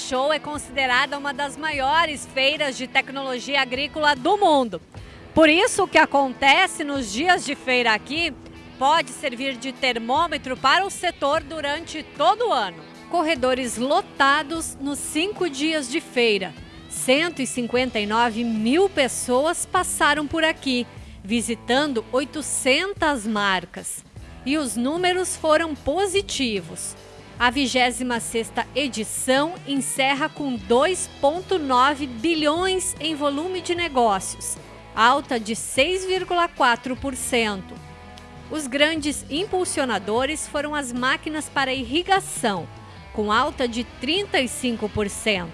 AgriShow é considerada uma das maiores feiras de tecnologia agrícola do mundo. Por isso, o que acontece nos dias de feira aqui pode servir de termômetro para o setor durante todo o ano. Corredores lotados nos cinco dias de feira. 159 mil pessoas passaram por aqui, visitando 800 marcas. E os números foram positivos. A 26ª edição encerra com 2,9 bilhões em volume de negócios, alta de 6,4%. Os grandes impulsionadores foram as máquinas para irrigação, com alta de 35%.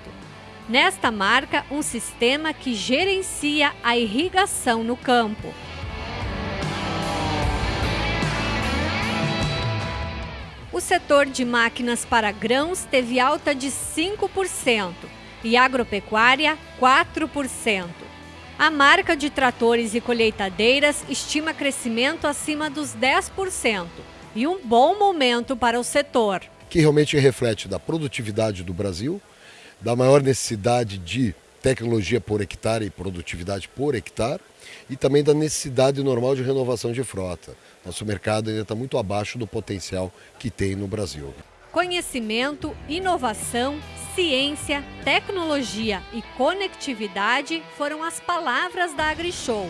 Nesta marca, um sistema que gerencia a irrigação no campo. O setor de máquinas para grãos teve alta de 5% e agropecuária 4%. A marca de tratores e colheitadeiras estima crescimento acima dos 10% e um bom momento para o setor. Que realmente reflete da produtividade do Brasil, da maior necessidade de tecnologia por hectare e produtividade por hectare e também da necessidade normal de renovação de frota. Nosso mercado ainda está muito abaixo do potencial que tem no Brasil. Conhecimento, inovação, ciência, tecnologia e conectividade foram as palavras da AgriShow.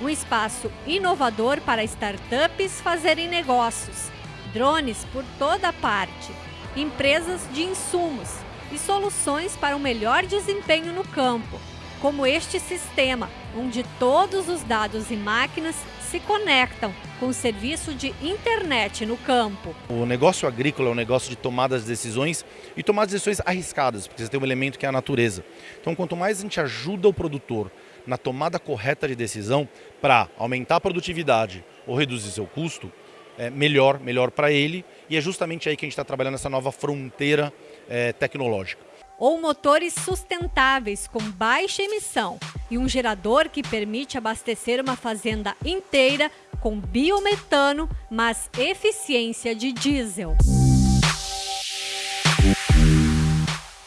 Um espaço inovador para startups fazerem negócios, drones por toda parte, empresas de insumos e soluções para um melhor desempenho no campo, como este sistema, onde todos os dados e máquinas se conectam com o serviço de internet no campo. O negócio agrícola é um negócio de tomadas de decisões e tomar decisões arriscadas, porque você tem um elemento que é a natureza. Então, quanto mais a gente ajuda o produtor na tomada correta de decisão para aumentar a produtividade ou reduzir seu custo, é melhor, melhor para ele. E é justamente aí que a gente está trabalhando essa nova fronteira é, tecnológica ou motores sustentáveis com baixa emissão e um gerador que permite abastecer uma fazenda inteira com biometano, mas eficiência de diesel.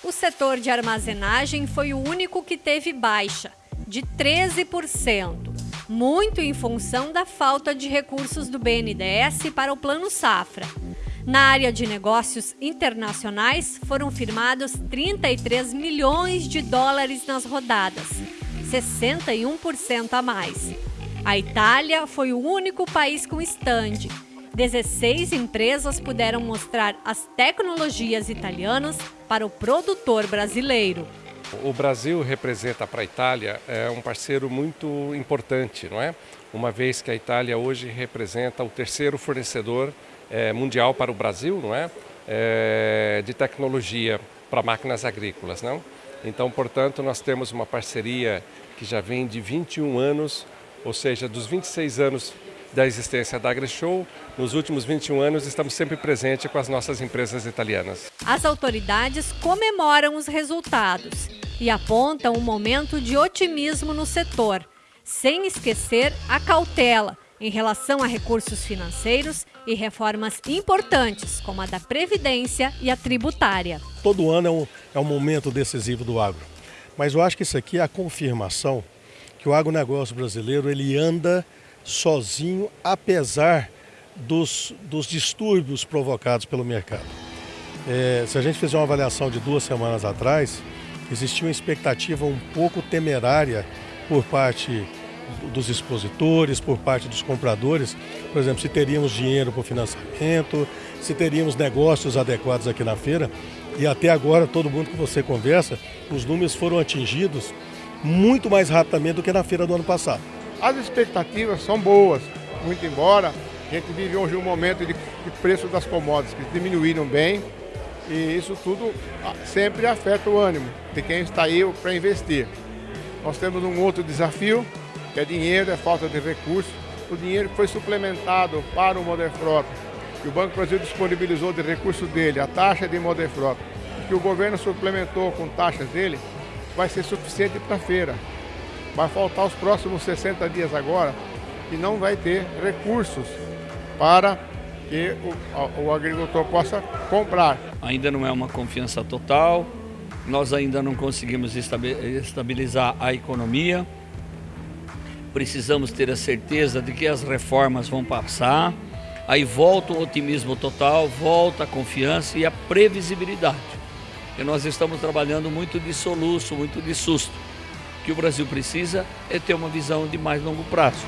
O setor de armazenagem foi o único que teve baixa, de 13%, muito em função da falta de recursos do BNDES para o Plano Safra. Na área de negócios internacionais, foram firmados 33 milhões de dólares nas rodadas, 61% a mais. A Itália foi o único país com estande. 16 empresas puderam mostrar as tecnologias italianas para o produtor brasileiro. O Brasil representa para a Itália é um parceiro muito importante, não é? Uma vez que a Itália hoje representa o terceiro fornecedor é, mundial para o Brasil, não é? é de tecnologia para máquinas agrícolas, não? Então, portanto, nós temos uma parceria que já vem de 21 anos, ou seja, dos 26 anos da existência da AgriShow, nos últimos 21 anos estamos sempre presentes com as nossas empresas italianas. As autoridades comemoram os resultados e apontam um momento de otimismo no setor, sem esquecer a cautela em relação a recursos financeiros e reformas importantes, como a da Previdência e a tributária. Todo ano é um, é um momento decisivo do agro, mas eu acho que isso aqui é a confirmação que o agronegócio brasileiro ele anda sozinho, apesar dos, dos distúrbios provocados pelo mercado. É, se a gente fizer uma avaliação de duas semanas atrás, existia uma expectativa um pouco temerária por parte dos expositores, por parte dos compradores, por exemplo, se teríamos dinheiro para o financiamento, se teríamos negócios adequados aqui na feira. E até agora, todo mundo que você conversa, os números foram atingidos muito mais rapidamente do que na feira do ano passado. As expectativas são boas, muito embora a gente vive hoje um momento de, de preço das commodities que diminuíram bem e isso tudo ah, sempre afeta o ânimo de quem está aí para investir. Nós temos um outro desafio, que é dinheiro, é falta de recursos. O dinheiro foi suplementado para o Moderfrota, que o Banco Brasil disponibilizou de recurso dele, a taxa de Moderfrota, que o governo suplementou com taxas dele, vai ser suficiente para a feira. Vai faltar os próximos 60 dias agora e não vai ter recursos para que o, o agricultor possa comprar. Ainda não é uma confiança total, nós ainda não conseguimos estabilizar a economia. Precisamos ter a certeza de que as reformas vão passar. Aí volta o otimismo total, volta a confiança e a previsibilidade. E nós estamos trabalhando muito de soluço, muito de susto. O que o Brasil precisa é ter uma visão de mais longo prazo.